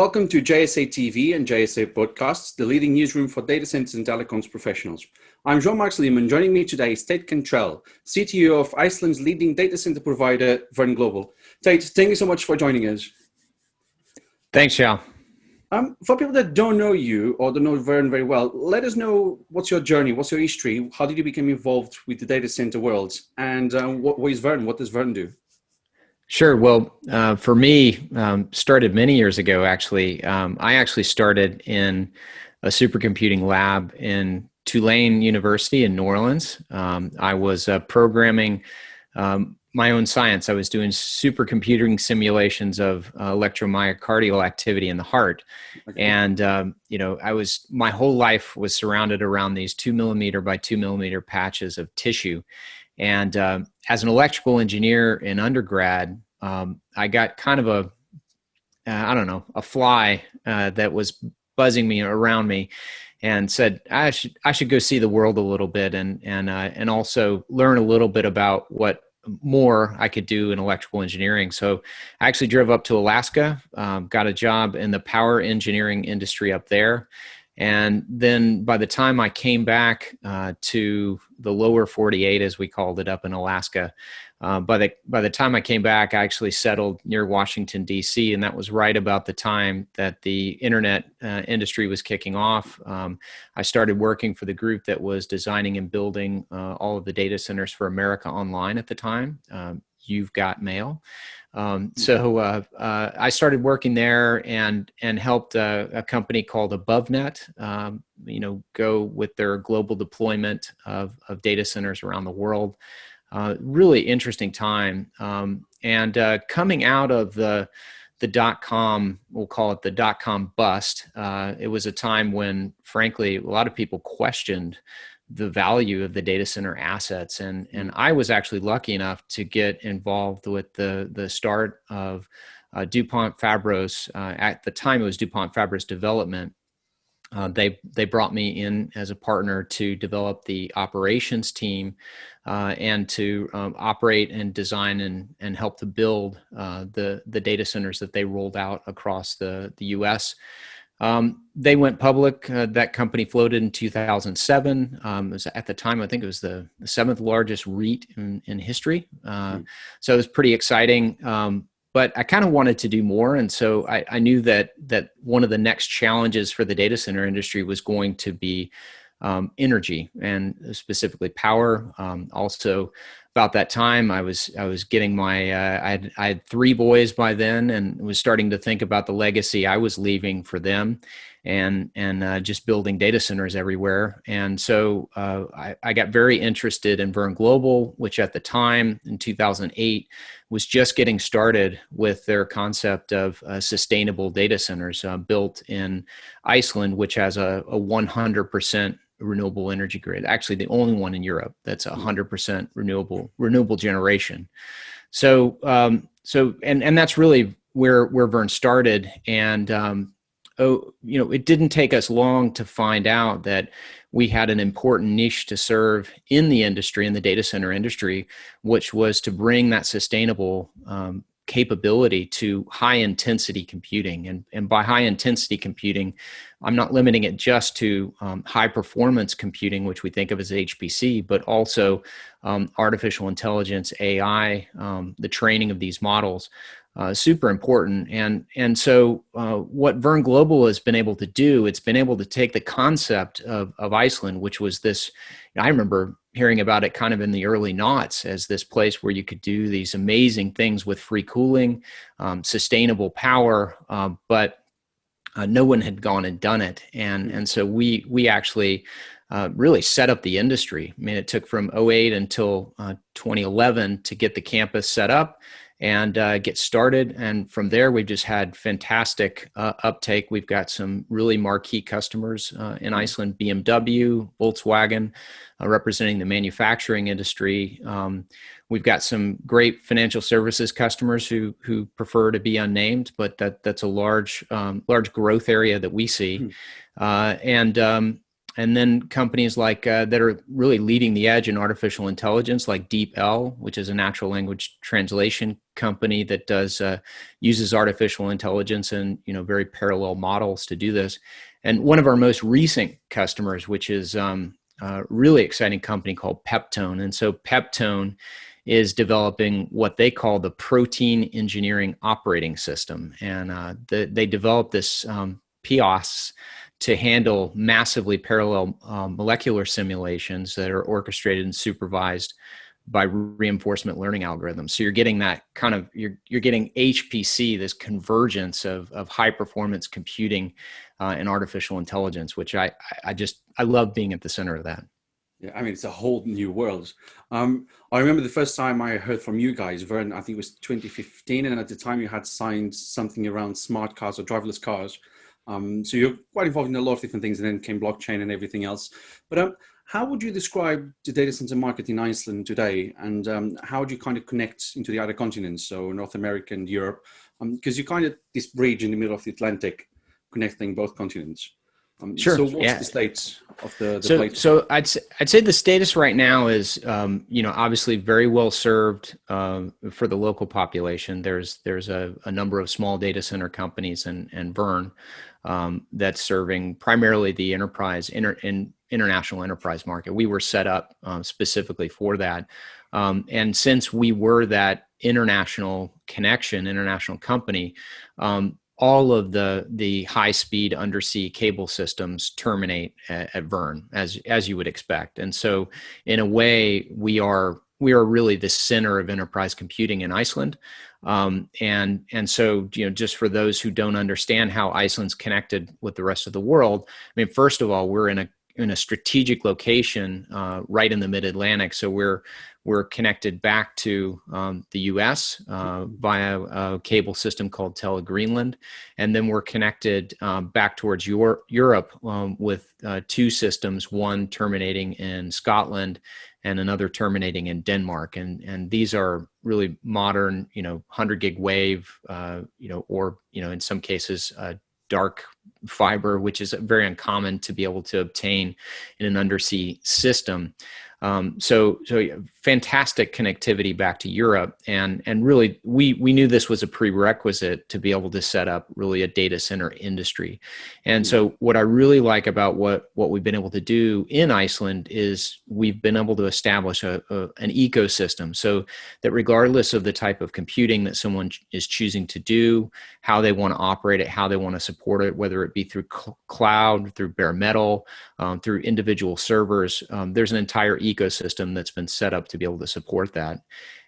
Welcome to JSA TV and JSA Podcasts, the leading newsroom for data centers and telecoms professionals. I'm Jean-Marc Sleeman. Joining me today is Tate Cantrell, CTO of Iceland's leading data center provider, Verne Global. Tate, thank you so much for joining us. Thanks, Jean. Um, for people that don't know you or don't know Verne very well, let us know what's your journey, what's your history, how did you become involved with the data center world, and um, what, what is Verne, what does Verne do? Sure. Well, uh, for me, um, started many years ago. Actually, um, I actually started in a supercomputing lab in Tulane University in New Orleans. Um, I was uh, programming um, my own science. I was doing supercomputing simulations of uh, electromyocardial activity in the heart, okay. and um, you know, I was my whole life was surrounded around these two millimeter by two millimeter patches of tissue and uh, as an electrical engineer in undergrad, um, I got kind of a, uh, I don't know, a fly uh, that was buzzing me around me and said I should I should go see the world a little bit and and uh, and also learn a little bit about what more I could do in electrical engineering. So I actually drove up to Alaska, um, got a job in the power engineering industry up there, and then by the time I came back uh, to the lower 48, as we called it up in Alaska, uh, by the by the time I came back, I actually settled near Washington D.C., and that was right about the time that the internet uh, industry was kicking off. Um, I started working for the group that was designing and building uh, all of the data centers for America Online at the time. Um, You've Got Mail. Um, hmm. so uh, uh, I started working there and and helped a, a company called AboveNet, um, you know, go with their global deployment of, of data centers around the world. Uh, really interesting time. Um, and uh, coming out of the the dot com, we'll call it the dot com bust. Uh, it was a time when, frankly, a lot of people questioned the value of the data center assets and and mm. I was actually lucky enough to get involved with the the start of uh, DuPont Fabros uh, at the time it was DuPont Fabros development uh, they they brought me in as a partner to develop the operations team uh, and to um, operate and design and and help to build uh, the the data centers that they rolled out across the the U.S. Um, they went public. Uh, that company floated in 2007. Um, was at the time, I think it was the, the seventh largest REIT in, in history. Uh, mm. So it was pretty exciting. Um, but I kind of wanted to do more, and so I, I, knew that that one of the next challenges for the data center industry was going to be um, energy and specifically power. Um, also, about that time i was i was getting my uh, I, had, I had three boys by then and was starting to think about the legacy i was leaving for them and and uh, just building data centers everywhere and so uh, I, I, got very interested in Verne global which at the time in 2008 was just getting started with their concept of uh, sustainable data centers uh, built in iceland which has a, a 100% renewable energy grid. Actually, the only one in Europe that's 100% hmm. renewable renewable generation. So, um, so and and that's really where where Verne started. And um, oh, you know, it didn't take us long to find out that we had an important niche to serve in the industry, in the data center industry, which was to bring that sustainable um, capability to high intensity computing. And, and by high intensity computing, I'm not limiting it just to um, high performance computing, which we think of as HPC, but also um, artificial intelligence, AI, um, the training of these models. Uh, super important. And, and so uh, what Verne Global has been able to do, it's been able to take the concept of, of Iceland, which was this, I remember hearing about it kind of in the early noughts as this place where you could do these amazing things with free cooling, um, sustainable power, uh, but uh, no one had gone and done it. And, and so we, we actually uh, really set up the industry. I mean, it took from 08 until uh, 2011 to get the campus set up and uh, get started. And from there, we've just had fantastic uh, uptake. We've got some really marquee customers uh, in. Iceland, BMW, Volkswagen, uh, representing the manufacturing industry. Um, we've got some great financial services customers who who prefer to be unnamed, but that that's a large um, large growth area that we see. Mm. and um, and then companies like uh, that are really leading the edge in artificial intelligence, like DeepL, which is a natural language translation company that does uh, uses artificial intelligence and you know very parallel models to do this. And one of our most recent customers, which is um, a really exciting company called Peptone, and so Peptone is developing what they call the protein engineering operating system, and uh, the, they developed this um, PIOS to handle massively parallel um, molecular simulations that are orchestrated and supervised by reinforcement learning algorithms. So you're getting that kind of you're you're getting HPC, this convergence of of high performance computing uh, and artificial intelligence, which I I just I love being at the center of that. Yeah, I mean it's a whole new world. Um, I remember the first time I heard from you guys, Verne. I think it was 2015, and at the time you had signed something around smart cars or driverless cars. Um, so you're quite involved in a lot of different things and then came blockchain and everything else. But um, how would you describe the data center market in Iceland today? And um, how do you kind of connect into the other continents? So North America and Europe, because um, you kind of this bridge in the middle of the Atlantic connecting both continents. Um, sure. So what's yeah. the state of the, the so, plate? So I'd say, I'd say the status right now is, um, you know, obviously very well served um, for the local population. There's there's a, a, number of small data center companies and and Verne um, that's serving primarily the enterprise inter, in international enterprise market. We were set up um, specifically for that, um, and since we were that international connection, international company, um, all of the the high speed undersea cable systems terminate at, at Verne as as you would expect. And so in a way we are we are really the center of enterprise computing in Iceland um, and and so you know just for those who don't understand how Iceland's connected with the rest of the world I mean first of all we're in a in a strategic location uh, right in the mid Atlantic so we're we're connected back to um, the US uh, via a cable system called Tele Greenland, And then we're connected um, back towards Euro Europe um, with uh, two systems, one terminating in Scotland and another terminating in Denmark. And, and these are really modern, you know, 100 gig wave, uh, you know, or, you know, in some cases, uh, dark fiber, which is very uncommon to be able to obtain in an undersea system. Um, so, so fantastic connectivity back to Europe, and and really we we knew this was a prerequisite to be able to set up really a data center industry. And so, what I really like about what what we've been able to do in Iceland is we've been able to establish a, a an ecosystem, so that regardless of the type of computing that someone is choosing to do, how they want to operate it, how they want to support it, whether it be through cl cloud, through bare metal, um, through individual servers, um, there's an entire ecosystem that's been set up to be able to support that.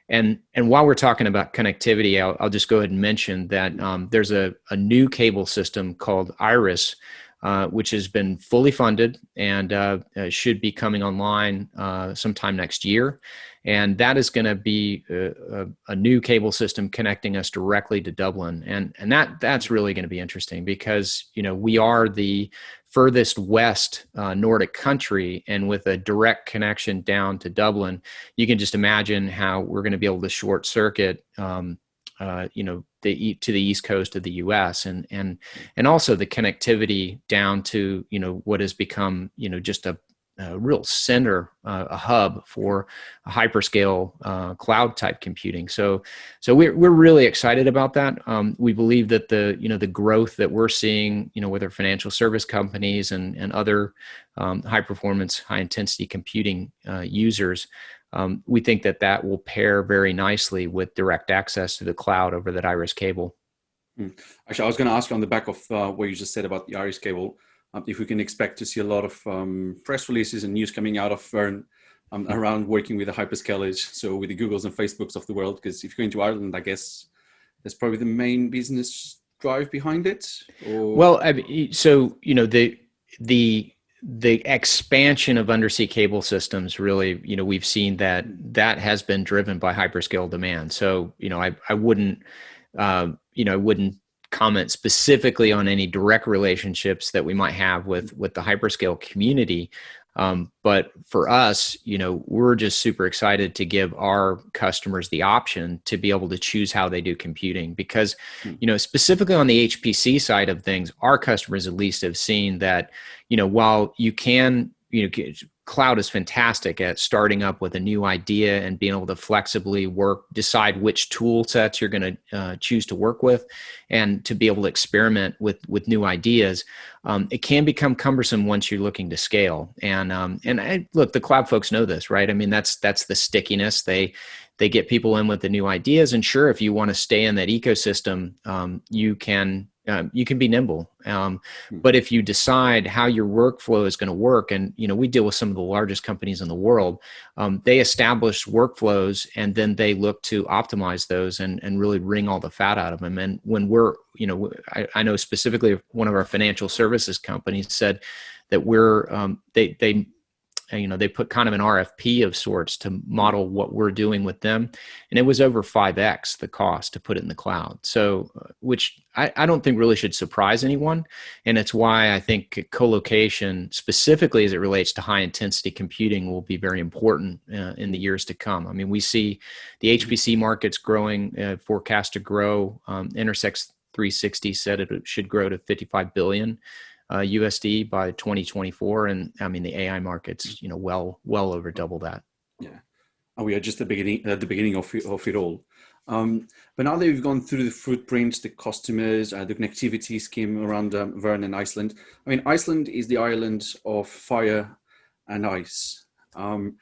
And, and while we're talking about connectivity, I'll, I'll just go ahead and mention that um, there's a, a new cable system called IRIS, uh, which has been fully funded and uh, uh should be coming online uh, sometime next year. And that is going to be a, a, a, new cable system connecting us directly to Dublin. And, and that, that's really going to be interesting because, you know, we are the furthest west uh, Nordic country and with a direct connection down to Dublin, you can just imagine how we're going to be able to short circuit, um, uh, you know, the to the east coast of the U.S. and and and also the connectivity down to you know what has become you know just a a real center, uh, a hub for hyperscale uh, cloud type computing. So, so we're we're really excited about that. Um, we believe that the you know the growth that we're seeing, you know, with our financial service companies and and other um, high performance, high intensity computing uh, users, um, we think that that will pair very nicely with direct access to the cloud over that Iris cable. Hmm. Actually, I was going to ask you on the back of uh, what you just said about the Iris cable um, if we can expect to see a lot of um, press releases and news coming out of um, around working with the hyperscalers, so with the Googles and Facebooks of the world, because if you're going to Ireland, I guess that's probably the main business drive behind it. Or... Well, I mean, so you know the the the expansion of undersea cable systems really you know we've seen that that has been driven by hyperscale demand so you know i i wouldn't uh, you know i wouldn't comment specifically on any direct relationships that we might have with with the hyperscale community Um, but for us, you know, we're just super excited to give our customers the option to be able to choose how they do computing because, hmm. you know, specifically on the HPC side of things, our customers at least have seen that, you know, while you can you know cloud is fantastic at starting up with a new idea and being able to flexibly work decide which tool sets you're going to uh, choose to work with and to be able to experiment with with new ideas um, it can become cumbersome once you're looking to scale. And um, and I, look the cloud folks know this right? I mean that's that's the stickiness. They they get people in with the new ideas and sure if you want to stay in that ecosystem um, you can um, you can be nimble. Um, hmm. but if you decide how your workflow is going to work, and you know we deal with some of the largest companies in the world, um, they establish workflows and then they look to optimize those and and really wring all the fat out of them. And when we're you know I, I know specifically one of our financial services companies said that we're um, they they you know they put kind of an rfp of sorts to model what we're doing with them. And it was over 5x the cost to put it in the cloud. So uh, which I, I don't think really should surprise anyone. And it's why i think co-location specifically as it relates to high intensity computing will be very important uh, in the years to come. I mean we see the hpc markets growing uh, forecast to grow um, intersect 360 said it should grow to 55 billion uh, USD by 2024, and I mean the AI markets, you know, well well over double that. Yeah, and we are just at the beginning at the beginning of of it all. Um, but now that we've gone through the footprints, the customers, uh, the connectivity scheme around um, Verne and Iceland. I mean, Iceland is the island of fire and ice. Um,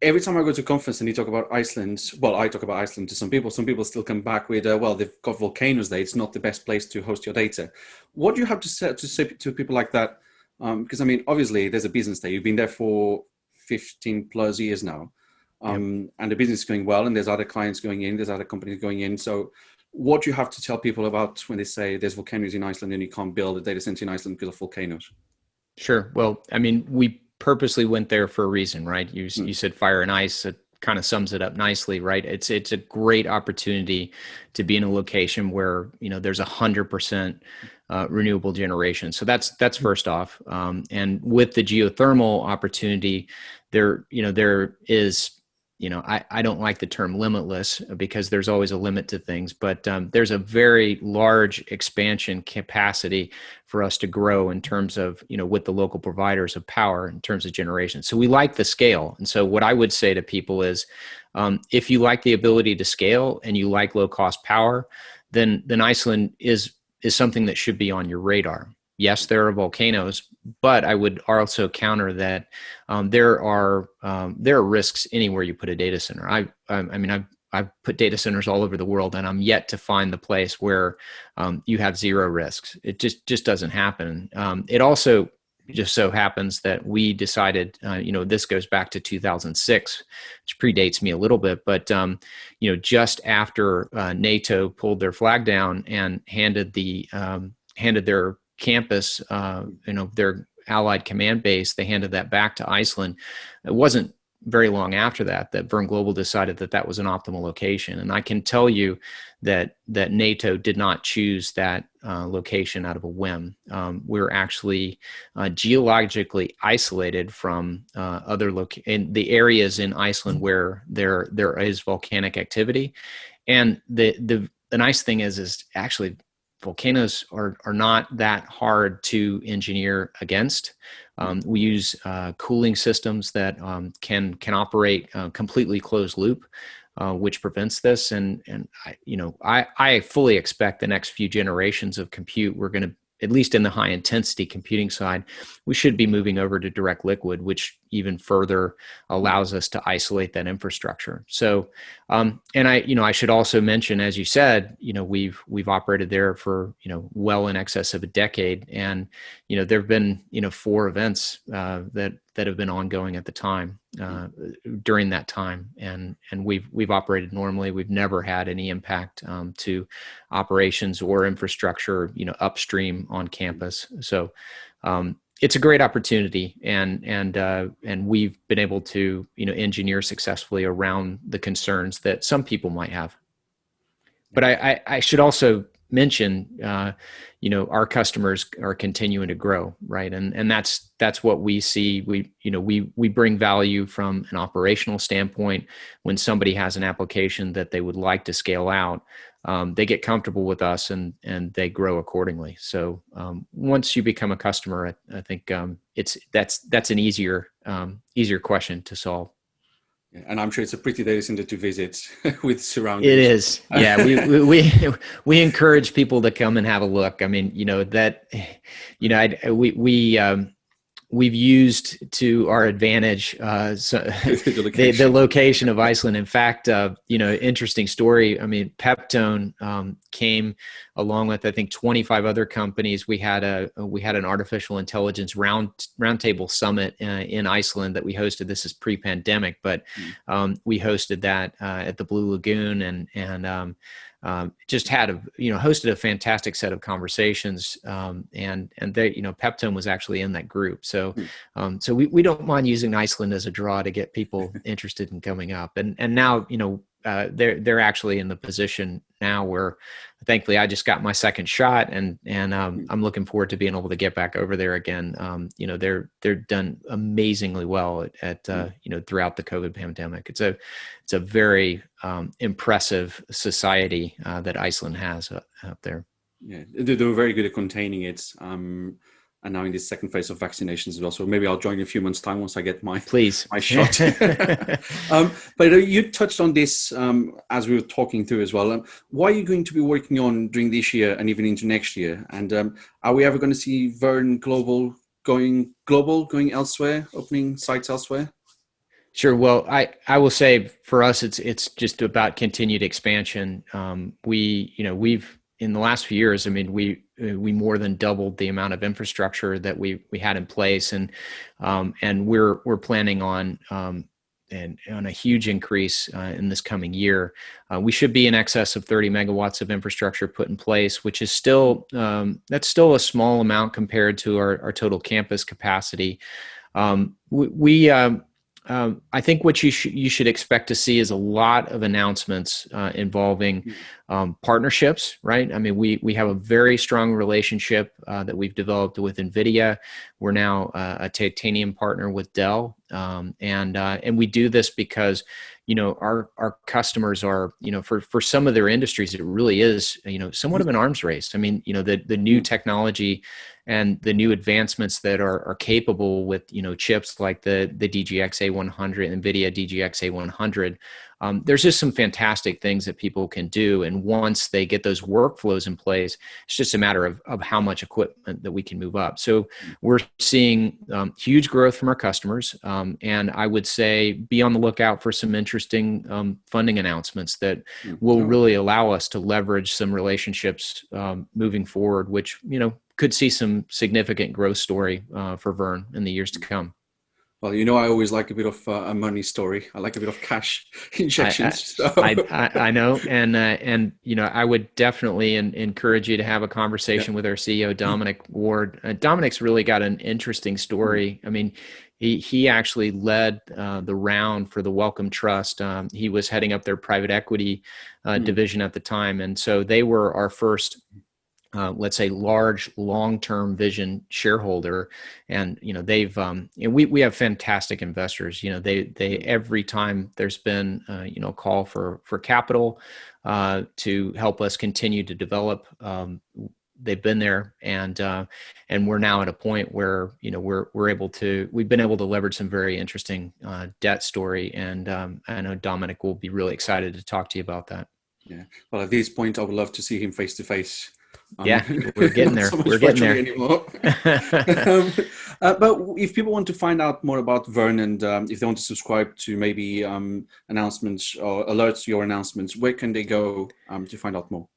every time I go to a conference and you talk about Iceland, well, I talk about Iceland to some people. Some people still come back with, uh, well, they've got volcanoes there. It's not the best place to host your data. What do you have to say to, say to people like that? Um, because I mean, obviously, there's a business there. You've been there for 15 plus years now, um, yep. and the business is going well. And there's other clients going in. There's other companies going in. So, what do you have to tell people about when they say there's volcanoes in Iceland and you can't build a data center in Iceland because of volcanoes? Sure. Well, I mean, we purposely went there for a reason, right? You mm. you said fire and ice. It kind of sums it up nicely, right? It's it's a great opportunity to be in a location where you know there's a hundred percent uh, renewable generation. So that's that's hmm. first off. Um, and with the geothermal opportunity, there you know there is you know, I, I don't like the term limitless because there's always a limit to things, but um, there's a very large expansion capacity for us to grow in terms of, you know, with the local providers of power in terms of generation. So we like the scale. And so what I would say to people is um, if you like the ability to scale and you like low cost power, then, then Iceland is, is something that should be on your radar yes, there are volcanoes, but I would also counter that um, there are um, there are risks anywhere you put a data center. I I, mean I've I've put data centers all over the world, and I'm yet to find the place where um, you have zero risks. It just just doesn't happen. Um, it also just so happens that we decided, uh, you know, this goes back to 2006, which predates me a little bit, but um, you know, just after uh, NATO pulled their flag down and handed the um, handed their campus, uh, you know, their allied command base, they handed that back to Iceland. It wasn't very long after that that Verne Global decided that that was an optimal location. And I can tell you that that NATO did not choose that uh, location out of a whim. Um, we're actually uh, geologically isolated from uh, other loc in the areas in Iceland where there there is volcanic activity. And the the the nice thing is is actually volcanoes are, are not that hard to engineer against. Um, we use uh, cooling systems that um, can can operate uh, completely closed loop, uh, which prevents this. And and I, you know I I fully expect the next few generations of compute we're going to at least in the high intensity computing side, we should be moving over to direct liquid, which even further allows us to isolate that infrastructure. So, um, and I, you know, I should also mention, as you said, you know, we've we've operated there for you know well in excess of a decade, and you know there have been you know four events uh, that that have been ongoing at the time uh, during that time, and and we've we've operated normally. We've never had any impact um, to operations or infrastructure, you know, upstream on campus. So. Um, it's a great opportunity and and uh, and we've been able to you know engineer successfully around the concerns that some people might have but I, I, I should also mention uh, you know, our customers are continuing to grow, right? And and that's that's what we see. We you know we we bring value from an operational standpoint. When somebody has an application that they would like to scale out, um, they get comfortable with us and and they grow accordingly. So um, once you become a customer, I, I think um, it's that's that's an easier um, easier question to solve. And I'm sure it's a pretty data center to visit with surroundings. It is. Yeah, we, we we encourage people to come and have a look. I mean, you know that, you know, I, we we um, we've used to our advantage uh, so the, location. the, the, location of Iceland. In fact, uh, you know, interesting story. I mean, Peptone um, came along with I think 25 other companies. We had a we had an artificial intelligence round roundtable summit uh, in Iceland that we hosted. This is pre-pandemic, but hmm. um, we hosted that uh, at the Blue Lagoon and and um, um, just had a you know hosted a fantastic set of conversations um, and and they you know Peptone was actually in that group so hmm. um, so we, we don't mind using Iceland as a draw to get people interested in coming up and and now you know uh, they're they're actually in the position now where thankfully I just got my second shot and and um, I'm looking forward to being able to get back over there again. Um, you know they're they're done amazingly well at, at uh, you know throughout the COVID pandemic. It's a it's a very um, impressive society uh, that Iceland has uh, out there. Yeah, they're very good at containing it. Um, and now in this second phase of vaccinations as well. So maybe I'll join in a few months' time once I get my please my shot. um, but you touched on this um, as we were talking through as well. Um, what are you going to be working on during this year and even into next year? And um, are we ever going to see Verne Global going global, going elsewhere, opening sites elsewhere? Sure. Well, I, I will say for us, it's it's just about continued expansion. Um, we you know we've in the last few years, I mean, we we more than doubled the amount of infrastructure that we we had in place, and um, and we're we're planning on um, and on a huge increase uh, in this coming year. Uh, we should be in excess of 30 megawatts of infrastructure put in place, which is still um, that's still a small amount compared to our, our total campus capacity. Um, we, we um, I think what you, sh- you should expect to see is a lot of announcements uh, involving mm-hmm. um, partnerships, right? I mean, we, we have a very strong relationship uh, that we've developed with NVIDIA. We're now uh, a titanium partner with Dell. Um, and, uh, and we do this because, you know, our, our customers are, you know, for, for some of their industries, it really is, you know, somewhat of an arms race. I mean, you know, the, the new mm-hmm. technology and the new advancements that are, are capable with you know chips like the the DGX A100, NVIDIA DGX A100, um, there's just some fantastic things that people can do. And once they get those workflows in place, it's just a matter of, of how much equipment that we can move up. So we're seeing um, huge growth from our customers. Um, and I would say be on the lookout for some interesting um, funding announcements that will really allow us to leverage some relationships um, moving forward, which, you know, could see some significant growth story uh, for Verne in the years to come. Well, you know, I always like a bit of uh, a money story. I like a bit of cash injections. I, I, so. I, I, know, and uh, and you know, I would definitely in, encourage you to have a conversation yeah. with our CEO Dominic Ward. Uh, Dominic's really got an interesting story. I mean, he he actually led uh, the round for the Wellcome Trust. Um, he was heading up their private equity mm. division at the time, and so they were our first uh, let's say large long-term vision shareholder and you know they've um, and we, we have fantastic investors you know they they every time there's been uh, you know call for for capital uh, to help us continue to develop um, they've been there and uh, and we're now at a point where you know we're we're able to we've been able to leverage some very interesting uh, debt story and um, I know Dominic will be really excited to talk to you about that. Yeah. Well at this point I would love to see him face to face um, yeah, we're getting there. so we're getting there. Anymore. um, uh, but if people want to find out more about Verne and um, if they want to subscribe to maybe um, announcements or alerts to your announcements, where can they go um, to find out more?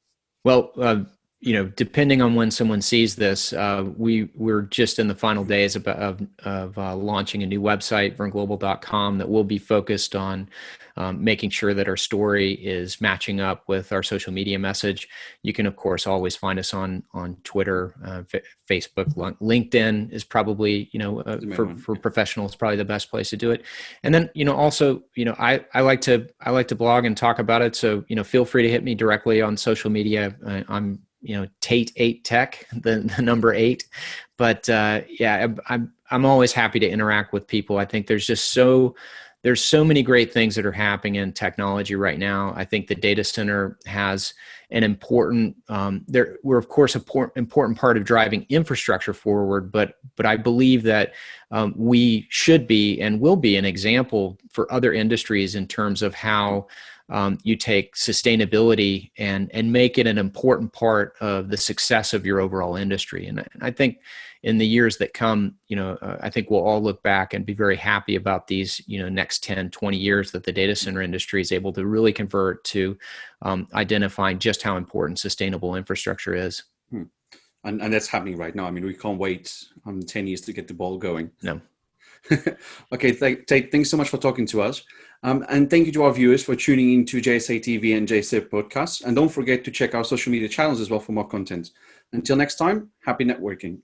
Well, uh, you know, depending on when someone sees this, uh, we we're just in the final days of of, of uh, launching a new website, verneglobal.com, that will be focused on um, making sure that our story is matching up with our social media message. You can, of course, always find us on on Twitter, uh, Facebook, LinkedIn is probably you know uh, for for professionals probably the best place to do it. And then you know also you know I I like to I like to blog and talk about it. So you know feel free to hit me directly on social media. I, I'm you know Tate Eight Tech, the, the number eight. But uh, yeah, I'm I'm always happy to interact with people. I think there's just so there's so many great things that are happening in technology right now. I think the data center has an important um, there we're of course a important part of driving infrastructure forward but but i believe that um, we should be and will be an example for other industries in terms of how um, you take sustainability and and make it an important part of the success of your overall industry and i think in the years that come, you know, uh, I think we'll all look back and be very happy about these, you know, next 10, 20 years that the data center industry is able to really convert to um, identifying just how important sustainable infrastructure is. Hmm. And, and that's happening right now. I mean, we can't wait um, 10 years to get the ball going. No. okay, th th thanks so much for talking to us. Um, and thank you to our viewers for tuning in to JSA TV and JSA podcasts. And don't forget to check our social media channels as well for more content. Until next time, happy networking.